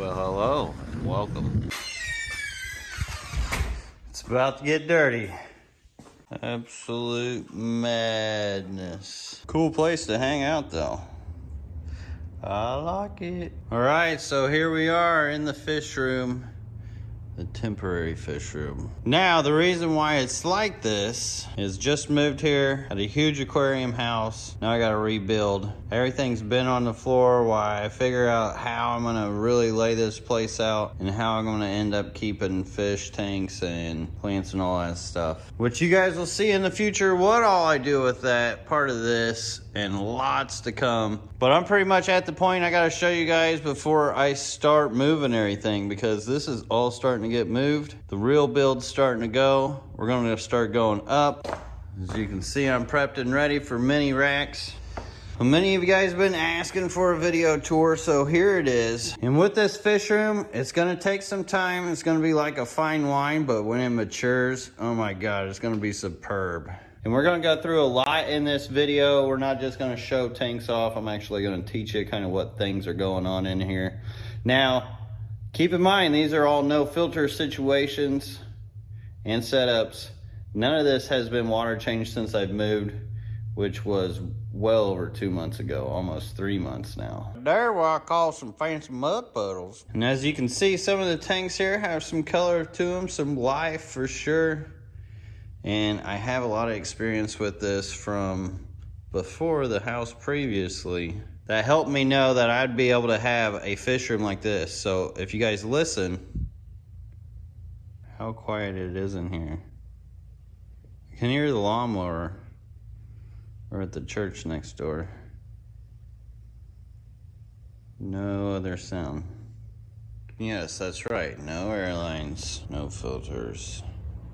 Well, hello and welcome. It's about to get dirty. Absolute madness. Cool place to hang out though. I like it. All right, so here we are in the fish room the temporary fish room. Now, the reason why it's like this is just moved here, had a huge aquarium house. Now I gotta rebuild. Everything's been on the floor while I figure out how I'm gonna really lay this place out and how I'm gonna end up keeping fish tanks and plants and all that stuff. Which you guys will see in the future what all I do with that part of this and lots to come. But I'm pretty much at the point I gotta show you guys before I start moving everything because this is all starting to get moved. The real build's starting to go. We're gonna start going up. As you can see, I'm prepped and ready for mini racks. Many of you guys have been asking for a video tour, so here it is. And with this fish room, it's gonna take some time. It's gonna be like a fine wine, but when it matures, oh my God, it's gonna be superb. And we're gonna go through a lot in this video. We're not just gonna show tanks off. I'm actually gonna teach you kind of what things are going on in here. Now, keep in mind, these are all no filter situations and setups. None of this has been water changed since I've moved, which was well over two months ago, almost three months now. There what I call some fancy mud puddles. And as you can see, some of the tanks here have some color to them, some life for sure. And I have a lot of experience with this from before the house previously that helped me know that I'd be able to have a fish room like this. So if you guys listen, how quiet it is in here. You can hear the lawnmower. We're at the church next door. No other sound. Yes, that's right. No airlines, no filters.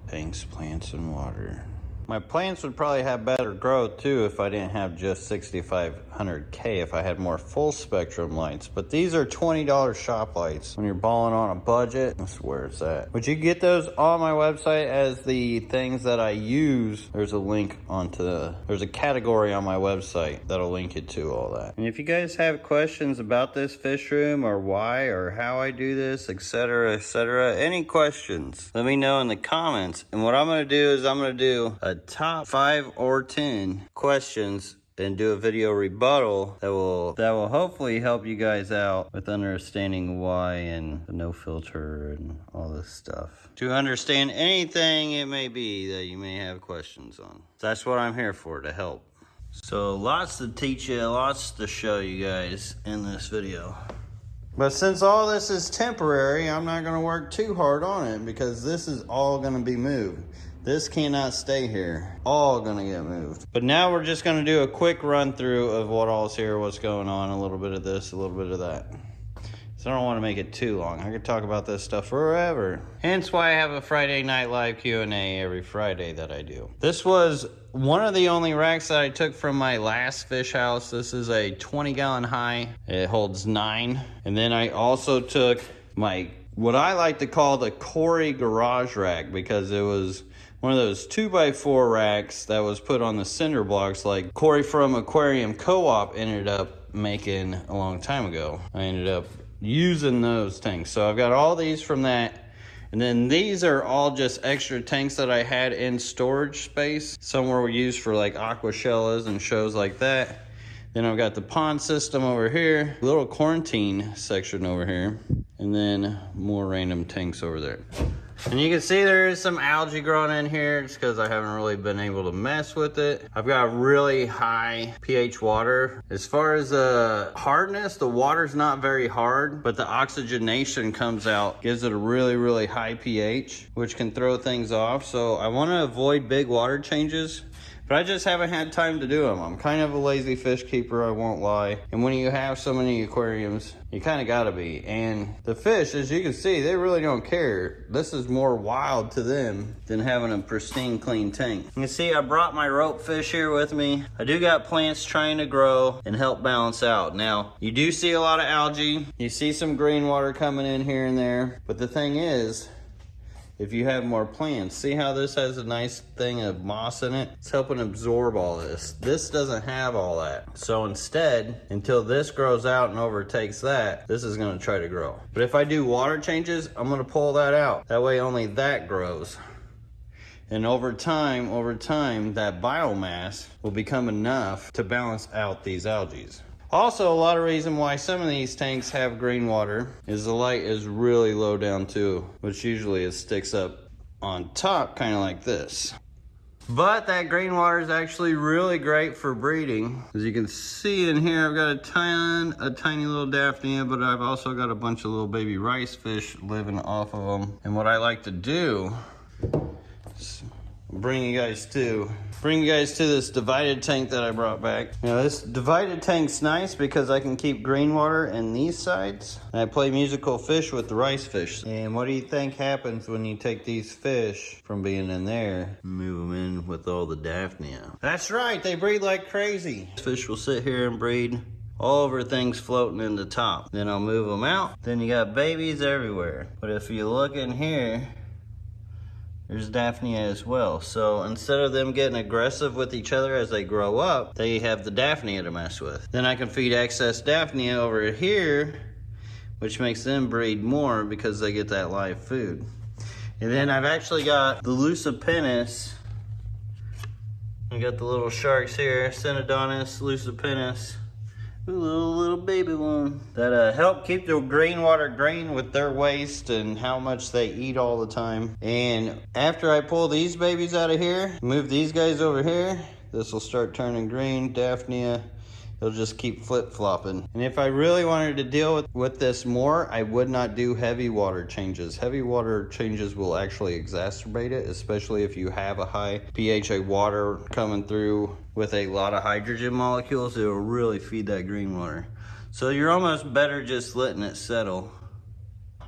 Tanks, plants, and water. My plants would probably have better growth too if I didn't have just 6500K, if I had more full spectrum lights. But these are $20 shop lights. When you're balling on a budget, that's where it's at. But you get those on my website as the things that I use. There's a link onto the, there's a category on my website that'll link you to all that. And if you guys have questions about this fish room or why or how I do this, etc., etc., any questions, let me know in the comments. And what I'm gonna do is I'm gonna do a top five or 10 questions and do a video rebuttal that will that will hopefully help you guys out with understanding why and no filter and all this stuff. To understand anything it may be that you may have questions on. That's what i'm here for to help. So lots to teach you lots to show you guys in this video. But since all this is temporary i'm not going to work too hard on it because this is all going to be moved this cannot stay here. All gonna get moved. But now we're just gonna do a quick run through of what all's here, what's going on, a little bit of this, a little bit of that. So I don't want to make it too long. I could talk about this stuff forever. Hence why I have a Friday night live Q&A every Friday that I do. This was one of the only racks that I took from my last fish house. This is a 20 gallon high. It holds nine. And then I also took my, what I like to call the Cory garage rack because it was one of those two by four racks that was put on the cinder blocks like Cory from Aquarium Co-op ended up making a long time ago. I ended up using those tanks. So I've got all these from that. And then these are all just extra tanks that I had in storage space. Some were used for like Aquashellas and shows like that. Then I've got the pond system over here, little quarantine section over here, and then more random tanks over there. And you can see there is some algae growing in here just because I haven't really been able to mess with it. I've got really high pH water. As far as the hardness, the water's not very hard, but the oxygenation comes out, gives it a really, really high pH, which can throw things off. So I want to avoid big water changes but I just haven't had time to do them. I'm kind of a lazy fish keeper, I won't lie. And when you have so many aquariums, you kind of gotta be. And the fish, as you can see, they really don't care. This is more wild to them than having a pristine, clean tank. You can see I brought my rope fish here with me. I do got plants trying to grow and help balance out. Now, you do see a lot of algae. You see some green water coming in here and there. But the thing is, if you have more plants. See how this has a nice thing of moss in it? It's helping absorb all this. This doesn't have all that. So instead, until this grows out and overtakes that, this is gonna try to grow. But if I do water changes, I'm gonna pull that out. That way only that grows. And over time, over time, that biomass will become enough to balance out these algae. Also, a lot of reason why some of these tanks have green water is the light is really low down too, which usually it sticks up on top, kind of like this. But that green water is actually really great for breeding. As you can see in here, I've got a ton, a tiny little Daphnia, but I've also got a bunch of little baby rice fish living off of them. And what I like to do bring you guys to bring you guys to this divided tank that I brought back. Now this divided tank's nice because I can keep green water in these sides. And I play musical fish with the rice fish. And what do you think happens when you take these fish from being in there, move them in with all the Daphnia? That's right, they breed like crazy. Fish will sit here and breed all over things floating in the top. Then I'll move them out. Then you got babies everywhere. But if you look in here, there's Daphnia as well. So instead of them getting aggressive with each other as they grow up, they have the Daphnia to mess with. Then I can feed excess Daphnia over here, which makes them breed more because they get that live food. And then I've actually got the Lucipinnis. I got the little sharks here, Synodontis, Lucipinnis. Little, little baby one that uh, help keep the green water green with their waste and how much they eat all the time. And after I pull these babies out of here, move these guys over here, this will start turning green, Daphnia, it'll just keep flip-flopping. And if I really wanted to deal with, with this more, I would not do heavy water changes. Heavy water changes will actually exacerbate it, especially if you have a high pH water coming through with a lot of hydrogen molecules, it will really feed that green water. So you're almost better just letting it settle.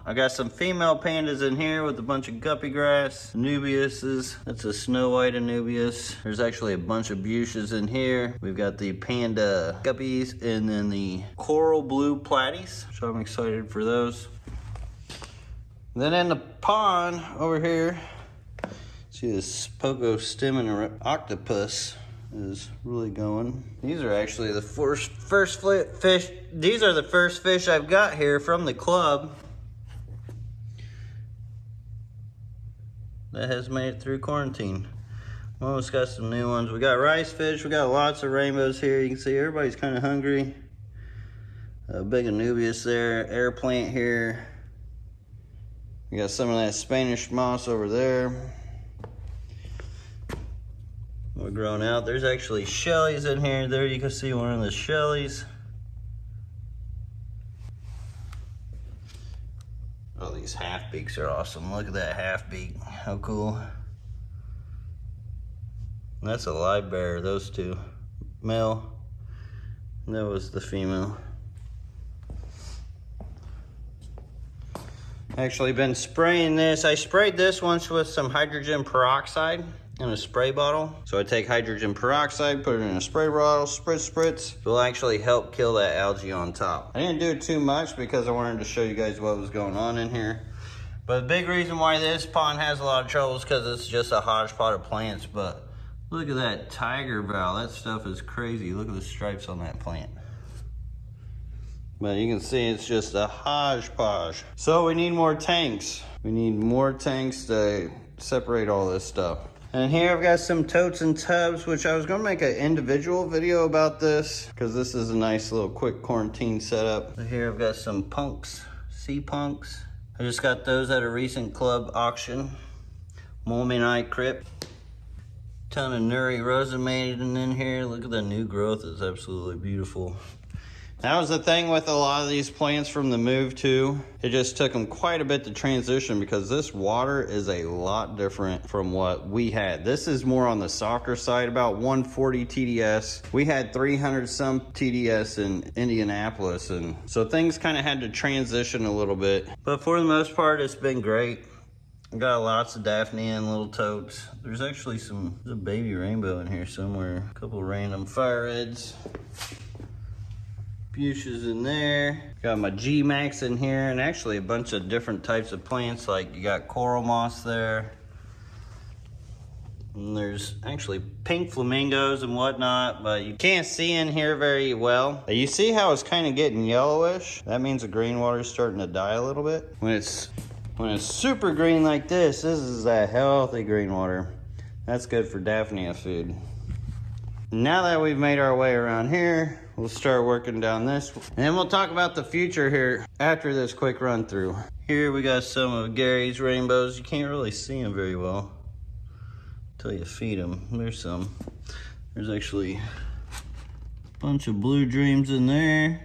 I got some female pandas in here with a bunch of guppy grass, Anubiases. That's a snow white Anubias. There's actually a bunch of Buces in here. We've got the panda guppies and then the coral blue platies. So I'm excited for those. Then in the pond over here, see this Pogostemon octopus is really going. These are actually the first first fish. These are the first fish I've got here from the club that has made it through quarantine. Almost got some new ones. We got rice fish. We got lots of rainbows here. You can see everybody's kind of hungry. A big Anubias there. Air plant here. We got some of that Spanish moss over there. We're growing out. There's actually shellies in here. There you can see one of the shellies. Oh, these half beaks are awesome. Look at that half beak. How cool. that's a live bear, those two. Male. That was the female. Actually been spraying this. I sprayed this once with some hydrogen peroxide in a spray bottle. So I take hydrogen peroxide, put it in a spray bottle, spritz, spritz. It will actually help kill that algae on top. I didn't do it too much because I wanted to show you guys what was going on in here. But the big reason why this pond has a lot of trouble is because it's just a hodgepodge of plants. But look at that tiger valve. That stuff is crazy. Look at the stripes on that plant. But you can see it's just a hodgepodge. So we need more tanks. We need more tanks to separate all this stuff. And here I've got some totes and tubs, which I was gonna make an individual video about this because this is a nice little quick quarantine setup. So here I've got some punks, sea punks. I just got those at a recent club auction. Mulmenite crypt. Ton of nuri rosamaden in here. Look at the new growth, it's absolutely beautiful. That was the thing with a lot of these plants from the move too. It just took them quite a bit to transition because this water is a lot different from what we had. This is more on the softer side, about 140 TDS. We had 300 some TDS in Indianapolis. And so things kind of had to transition a little bit. But for the most part, it's been great. Got lots of Daphne and little totes. There's actually some, there's a baby rainbow in here somewhere. A couple random fire reds fuchsias in there. Got my G-Max in here and actually a bunch of different types of plants like you got coral moss there. And there's actually pink flamingos and whatnot, but you can't see in here very well. You see how it's kind of getting yellowish? That means the green water is starting to die a little bit. When it's when it's super green like this, this is that healthy green water. That's good for Daphnia food. Now that we've made our way around here, we'll start working down this. And we'll talk about the future here after this quick run through. Here we got some of Gary's rainbows. You can't really see them very well until you feed them. There's some. There's actually a bunch of blue dreams in there.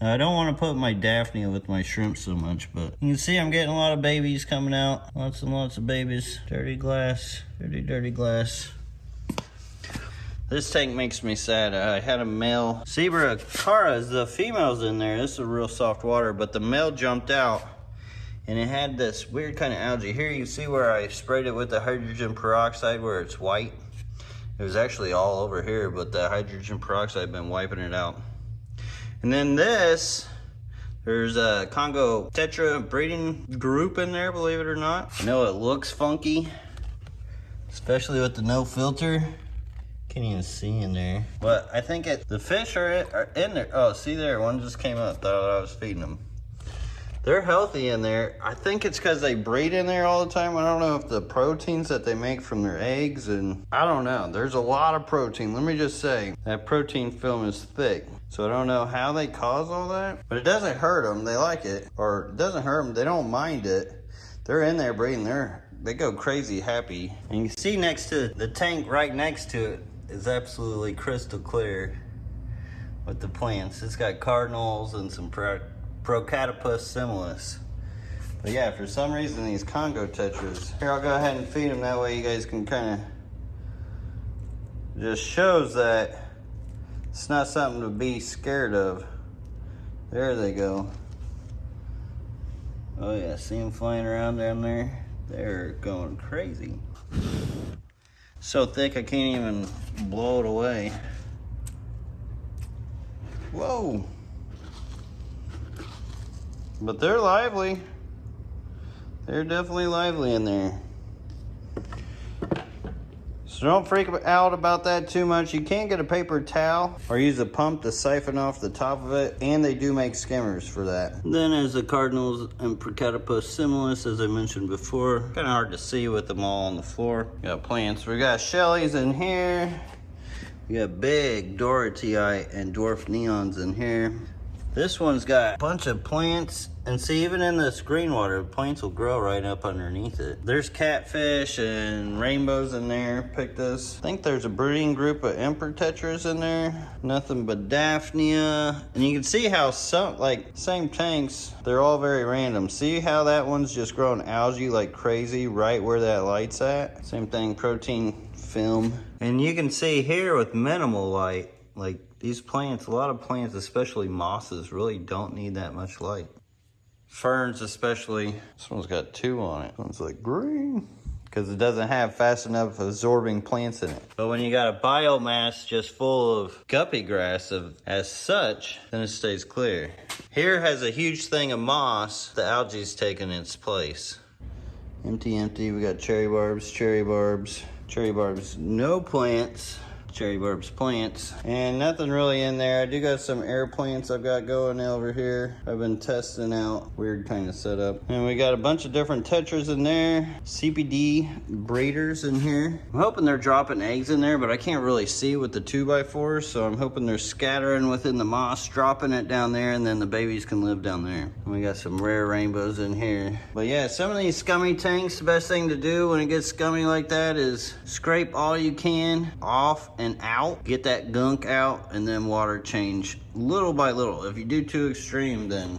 I don't want to put my Daphnia with my shrimp so much, but you can see I'm getting a lot of babies coming out. Lots and lots of babies. Dirty glass, dirty, dirty glass. This tank makes me sad. I had a male Zebra Caras, the female's in there. This is a real soft water, but the male jumped out and it had this weird kind of algae. Here you see where I sprayed it with the hydrogen peroxide where it's white. It was actually all over here, but the hydrogen peroxide been wiping it out. And then this, there's a Congo Tetra breeding group in there, believe it or not. I know it looks funky, especially with the no filter. Can't even see in there. But I think it, the fish are, are in there. Oh, see there, one just came up, thought I was feeding them. They're healthy in there. I think it's because they breed in there all the time. I don't know if the proteins that they make from their eggs and I don't know. There's a lot of protein. Let me just say that protein film is thick. So I don't know how they cause all that, but it doesn't hurt them. They like it or it doesn't hurt them. They don't mind it. They're in there breeding. They're, they go crazy happy. And you see next to the tank right next to it is absolutely crystal clear with the plants. It's got cardinals and some Procatopus similis. But yeah, for some reason these Congo tetras. Here, I'll go ahead and feed them. That way you guys can kind of just shows that it's not something to be scared of. There they go. Oh yeah, see them flying around down there? They're going crazy. So thick I can't even blow it away. Whoa. But they're lively. They're definitely lively in there. So don't freak out about that too much. You can get a paper towel or use a pump to siphon off the top of it. And they do make skimmers for that. Then as the cardinals and Procatopus similis, as I mentioned before. Kind of hard to see with them all on the floor. got plants. We got Shelly's in here. We got big Dorothea and dwarf neons in here. This one's got a bunch of plants and see even in this green water, plants will grow right up underneath it. There's catfish and rainbows in there, pictus. I think there's a breeding group of emperor tetras in there. Nothing but Daphnia. And you can see how some, like same tanks, they're all very random. See how that one's just growing algae like crazy right where that light's at? Same thing, protein film. And you can see here with minimal light, like these plants, a lot of plants, especially mosses, really don't need that much light. Ferns especially, this one's got two on it. This one's like green because it doesn't have fast enough absorbing plants in it. But when you got a biomass just full of guppy grass of, as such, then it stays clear. Here has a huge thing of moss. The algae's taken its place. Empty, empty. We got cherry barbs, cherry barbs, cherry barbs. No plants cherry barbs plants. And nothing really in there. I do got some air plants i've got going over here. I've been testing out. Weird kind of setup. And we got a bunch of different tetras in there. Cpd breeders in here. I'm hoping they're dropping eggs in there but i can't really see with the 2 by 4 so i'm hoping they're scattering within the moss dropping it down there and then the babies can live down there. And we got some rare rainbows in here. But yeah some of these scummy tanks the best thing to do when it gets scummy like that is scrape all you can off and out, get that gunk out, and then water change little by little. If you do too extreme, then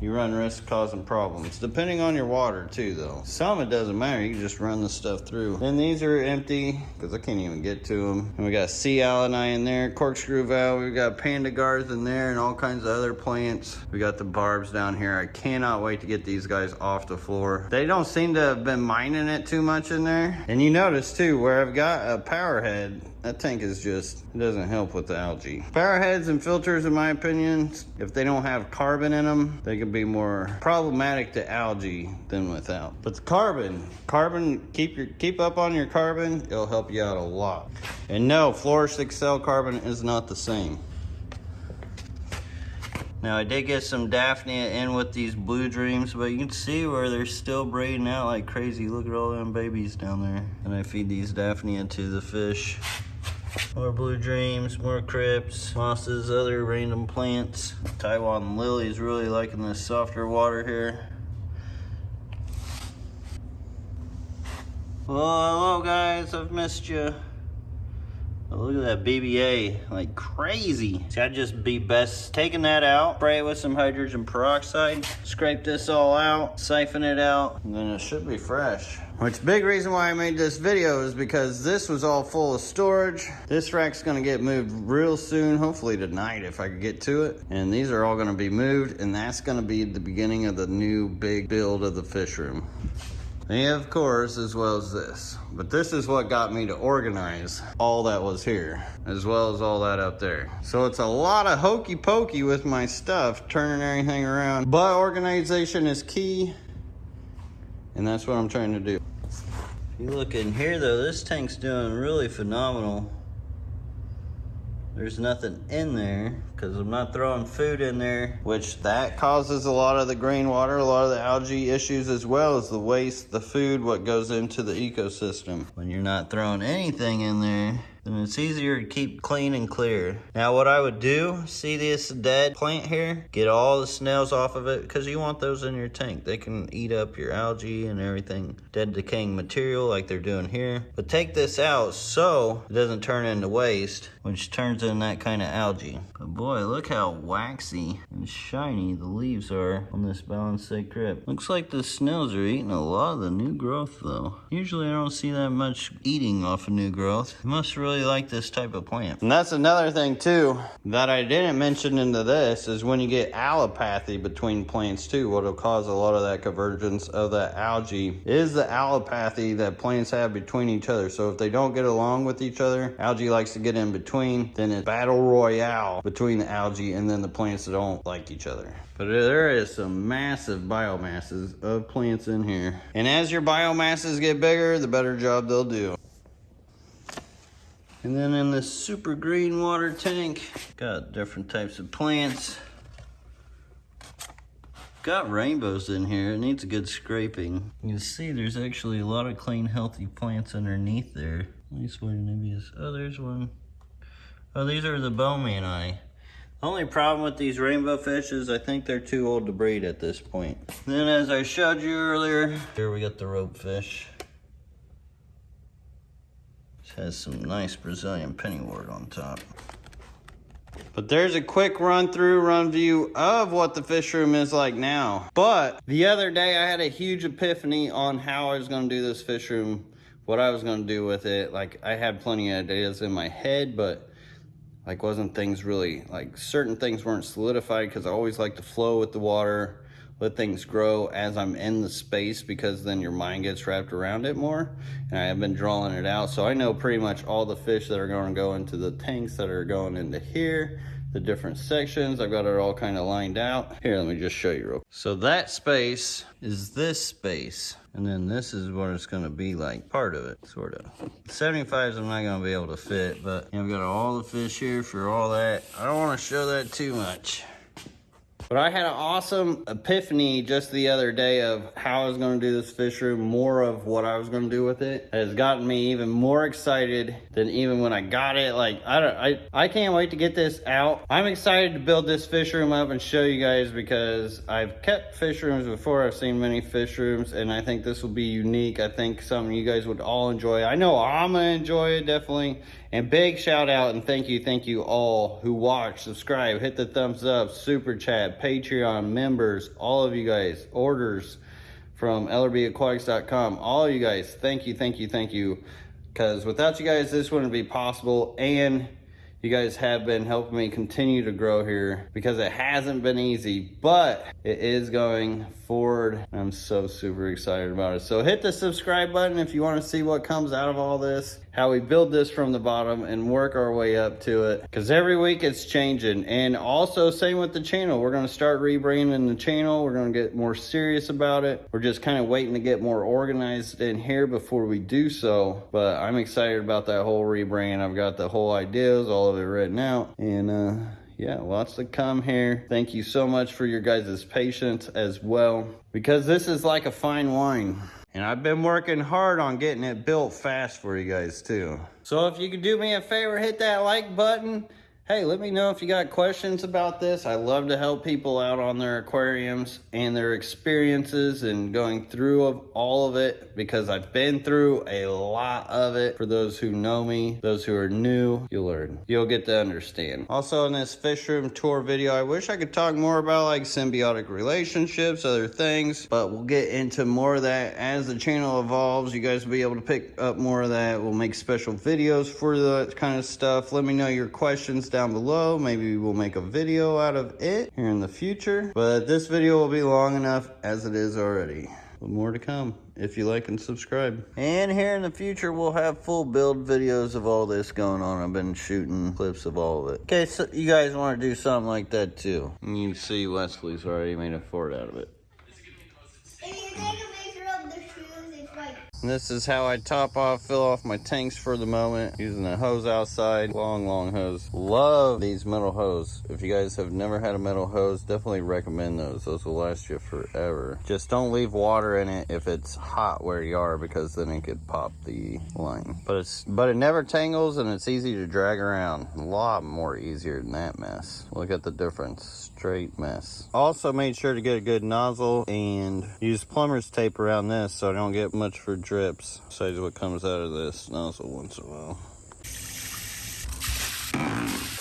you run risk causing problems. Depending on your water too though. Some it doesn't matter, you just run the stuff through. Then these are empty, because I can't even get to them. And we got sea alani in there, corkscrew valve, we got pandagars in there and all kinds of other plants. We got the barbs down here. I cannot wait to get these guys off the floor. They don't seem to have been mining it too much in there. And you notice too, where I've got a power head, that tank is just, it doesn't help with the algae. Power heads and filters, in my opinion, if they don't have carbon in them, they can be more problematic to algae than without. But the carbon, carbon, keep your keep up on your carbon, it'll help you out a lot. And no, Flourish Excel carbon is not the same. Now I did get some Daphnia in with these blue dreams, but you can see where they're still breeding out like crazy. Look at all them babies down there. And I feed these Daphnia to the fish. More blue dreams, more crypts, mosses, other random plants. Taiwan lilies really liking this softer water here. Well, hello guys, I've missed you. Oh, look at that BBA, like crazy. See, I'd just be best taking that out, spray it with some hydrogen peroxide, scrape this all out, siphon it out, and then it should be fresh. Which big reason why I made this video is because this was all full of storage. This rack's gonna get moved real soon, hopefully tonight if I could get to it. And these are all gonna be moved and that's gonna be the beginning of the new big build of the fish room. And of course, as well as this. But this is what got me to organize all that was here, as well as all that up there. So it's a lot of hokey pokey with my stuff, turning everything around. But organization is key, and that's what I'm trying to do. If you look in here though, this tank's doing really phenomenal. There's nothing in there because I'm not throwing food in there, which that causes a lot of the green water, a lot of the algae issues, as well as the waste, the food, what goes into the ecosystem. When you're not throwing anything in there, then it's easier to keep clean and clear. Now what I would do, see this dead plant here? Get all the snails off of it because you want those in your tank. They can eat up your algae and everything, dead decaying material like they're doing here. But take this out so it doesn't turn into waste, which turns in that kind of algae. But boy, look how waxy and shiny the leaves are on this balanced crypt. Looks like the snails are eating a lot of the new growth though. Usually I don't see that much eating off of new growth. It must really really like this type of plant. And that's another thing too that I didn't mention into this is when you get allopathy between plants too, what'll cause a lot of that convergence of that algae is the allopathy that plants have between each other. So if they don't get along with each other, algae likes to get in between, then it's battle royale between the algae and then the plants that don't like each other. But there is some massive biomasses of plants in here. And as your biomasses get bigger, the better job they'll do. And then in this super green water tank, got different types of plants. Got rainbows in here, it needs a good scraping. You can see there's actually a lot of clean, healthy plants underneath there. At least maybe is, oh, there's one. Oh, these are the boesemani. The only problem with these rainbow fish is I think they're too old to breed at this point. Then as I showed you earlier, here we got the rope fish has some nice Brazilian pennywort on top. But there's a quick run through, run view of what the fish room is like now. But the other day I had a huge epiphany on how I was gonna do this fish room, what I was gonna do with it. Like I had plenty of ideas in my head, but like wasn't things really, like certain things weren't solidified because I always like to flow with the water let things grow as I'm in the space because then your mind gets wrapped around it more. And I have been drawing it out. So I know pretty much all the fish that are going to go into the tanks that are going into here, the different sections. I've got it all kind of lined out. Here, let me just show you real quick. So that space is this space. And then this is what it's gonna be like, part of it, sort of. 75s I'm not gonna be able to fit, but I've got all the fish here for all that. I don't wanna show that too much. But I had an awesome epiphany just the other day of how I was going to do this fish room, more of what I was going to do with it. It has gotten me even more excited than even when I got it. Like, I don't, I, I can't wait to get this out. I'm excited to build this fish room up and show you guys because I've kept fish rooms before. I've seen many fish rooms and I think this will be unique. I think something you guys would all enjoy. I know I'm to enjoy it, definitely. And big shout out and thank you, thank you all who watch, subscribe, hit the thumbs up, super chat, Patreon members, all of you guys, orders from lrbaquatics.com. All you guys, thank you, thank you, thank you. Because without you guys, this wouldn't be possible. And You guys have been helping me continue to grow here because it hasn't been easy, but it is going forward. I'm so super excited about it. So hit the subscribe button if you want to see what comes out of all this, how we build this from the bottom and work our way up to it. Because every week it's changing. And also same with the channel. We're going to start rebranding the channel. We're going to get more serious about it. We're just kind of waiting to get more organized in here before we do so. But I'm excited about that whole rebrand. I've got the whole ideas, all of it written out. And uh, yeah, lots to come here. Thank you so much for your guys' patience as well. Because this is like a fine wine. And I've been working hard on getting it built fast for you guys too. So if you could do me a favor, hit that like button. Hey, let me know if you got questions about this. I love to help people out on their aquariums and their experiences and going through of all of it because I've been through a lot of it. For those who know me, those who are new, you'll learn. You'll get to understand. Also in this fish room tour video, I wish I could talk more about like symbiotic relationships, other things, but we'll get into more of that as the channel evolves. You guys will be able to pick up more of that. We'll make special videos for that kind of stuff. Let me know your questions down below. Maybe we'll make a video out of it here in the future. But this video will be long enough as it is already. But more to come if you like and subscribe. And here in the future, we'll have full build videos of all this going on. I've been shooting clips of all of it. Okay, so you guys want to do something like that too. And you see Wesley's already made a fort out of it. And this is how I top off, fill off my tanks for the moment, using a hose outside, long, long hose. Love these metal hose. If you guys have never had a metal hose, definitely recommend those. Those will last you forever. Just don't leave water in it if it's hot where you are, because then it could pop the line. But it's, but it never tangles and it's easy to drag around. A lot more easier than that mess. Look at the difference. Straight mess. Also made sure to get a good nozzle and use plumber's tape around this so I don't get much for drips. Besides what comes out of this nozzle once in a while.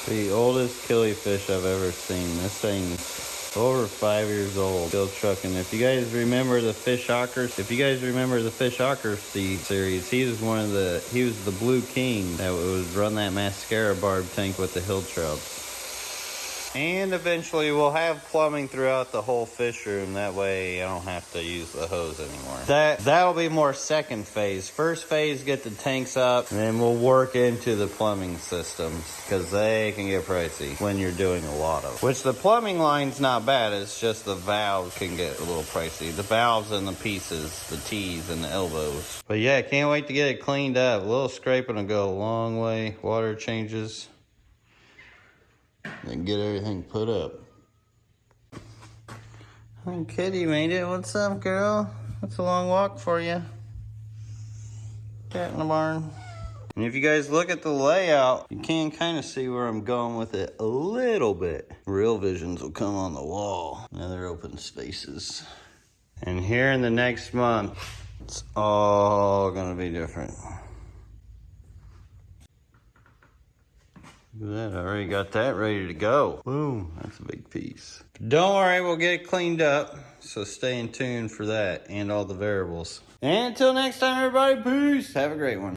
The oldest killifish I've ever seen. This thing's over five years old, still trucking. If you guys remember the fish ockers, if you guys remember the fish ocker series, he was one of the, he was the blue king that would run that mascara barb tank with the hill trouts. And eventually we'll have plumbing throughout the whole fish room. That way I don't have to use the hose anymore. That, that'll be more second phase. First phase, get the tanks up, and then we'll work into the plumbing systems because they can get pricey when you're doing a lot of. Which the plumbing line's not bad. It's just the valves can get a little pricey. The valves and the pieces, the T's and the elbows. But yeah, can't wait to get it cleaned up. A little scraping will go a long way. Water changes and get everything put up. Kitty made it. What's up, girl? That's a long walk for you. Cat in the barn. And if you guys look at the layout, you can kind of see where I'm going with it a little bit. Real visions will come on the wall. Another open spaces. And here in the next month, it's all gonna be different. Look at that, I already got that ready to go. Boom, that's a big piece. Don't worry, we'll get it cleaned up. So stay in tune for that and all the variables. And until next time, everybody, peace. Have a great one.